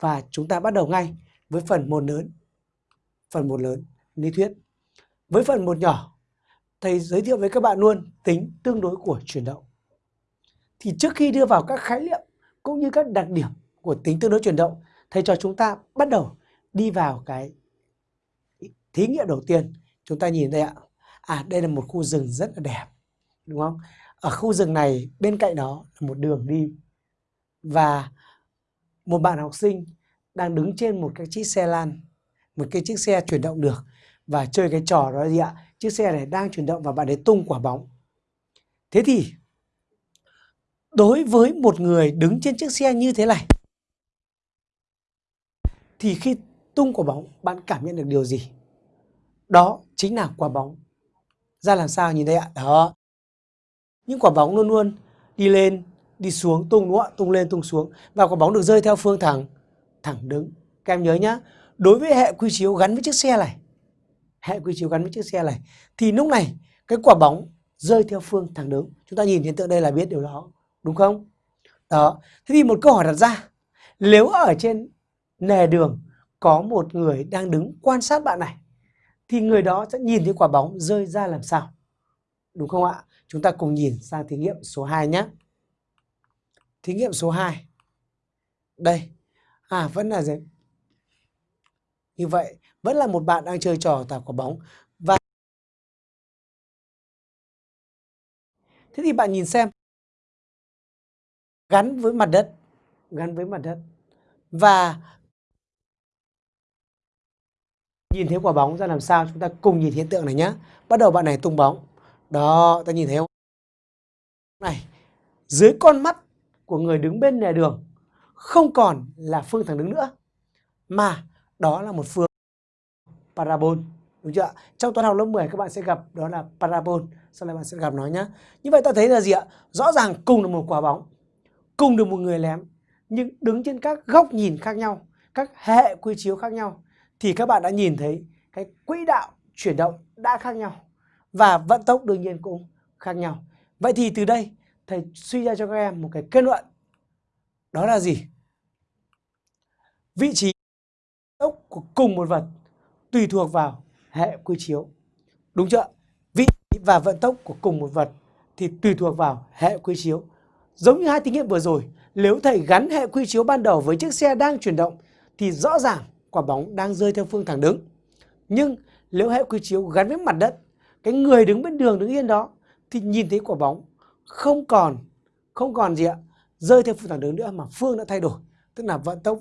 và chúng ta bắt đầu ngay với phần một lớn. Phần một lớn, lý thuyết. Với phần một nhỏ, thầy giới thiệu với các bạn luôn tính tương đối của chuyển động. Thì trước khi đưa vào các khái niệm cũng như các đặc điểm của tính tương đối chuyển động, thầy cho chúng ta bắt đầu đi vào cái thí nghiệm đầu tiên. Chúng ta nhìn đây ạ. À đây là một khu rừng rất là đẹp. Đúng không? Ở khu rừng này bên cạnh đó là một đường đi và một bạn học sinh đang đứng trên một cái chiếc xe lan, một cái chiếc xe chuyển động được và chơi cái trò đó gì ạ? Chiếc xe này đang chuyển động và bạn ấy tung quả bóng. Thế thì đối với một người đứng trên chiếc xe như thế này thì khi tung quả bóng bạn cảm nhận được điều gì? Đó chính là quả bóng. Ra làm sao nhìn đây ạ? Đó. Những quả bóng luôn luôn đi lên, đi xuống, tung đúng không ạ? Tung lên, tung xuống. Và quả bóng được rơi theo phương thẳng, thẳng đứng. Các em nhớ nhá. Đối với hệ quy chiếu gắn với chiếc xe này, hệ quy chiếu gắn với chiếc xe này, thì lúc này cái quả bóng rơi theo phương thẳng đứng. Chúng ta nhìn hiện tượng đây là biết điều đó. Đúng không? Đó. Thế thì một câu hỏi đặt ra. Nếu ở trên nề đường có một người đang đứng quan sát bạn này thì người đó sẽ nhìn thấy quả bóng rơi ra làm sao? Đúng không ạ? Chúng ta cùng nhìn sang thí nghiệm số 2 nhé. Thí nghiệm số 2. Đây. À vẫn là gì? Như vậy, vẫn là một bạn đang chơi trò tạt quả bóng. Và Thế thì bạn nhìn xem. Gắn với mặt đất, gắn với mặt đất. Và nhìn thấy quả bóng ra làm sao? Chúng ta cùng nhìn hiện tượng này nhé bắt đầu bạn này tung bóng. Đó ta nhìn thấy không? Này dưới con mắt của người đứng bên lề đường, không còn là phương thẳng đứng nữa, mà đó là một phương parabol. Đúng chưa trong toán học lớp 10 các bạn sẽ gặp đó là parabol. Sau này bạn sẽ gặp nó nhé như vậy ta thấy là gì ạ? Rõ ràng cùng là một quả bóng, cùng được một người lém, nhưng đứng trên các góc nhìn khác nhau, các hệ quy chiếu khác nhau, thì các bạn đã nhìn thấy cái quỹ đạo chuyển động đã khác nhau và vận tốc đương nhiên cũng khác nhau. Vậy thì từ đây thầy suy ra cho các em một cái kết luận đó là gì? Vị trí tốc của cùng một vật tùy thuộc vào hệ quy chiếu. Đúng chưa? Vị trí và vận tốc của cùng một vật thì tùy thuộc vào hệ quy chiếu. Giống như hai thí nghiệm vừa rồi, nếu thầy gắn hệ quy chiếu ban đầu với chiếc xe đang chuyển động thì rõ ràng quả bóng đang rơi theo phương thẳng đứng. Nhưng nếu hệ quy chiếu gắn với mặt đất, cái người đứng bên đường đứng yên đó thì nhìn thấy quả bóng không còn không còn gì ạ, rơi theo phương thẳng đứng nữa mà phương đã thay đổi, tức là vận tốc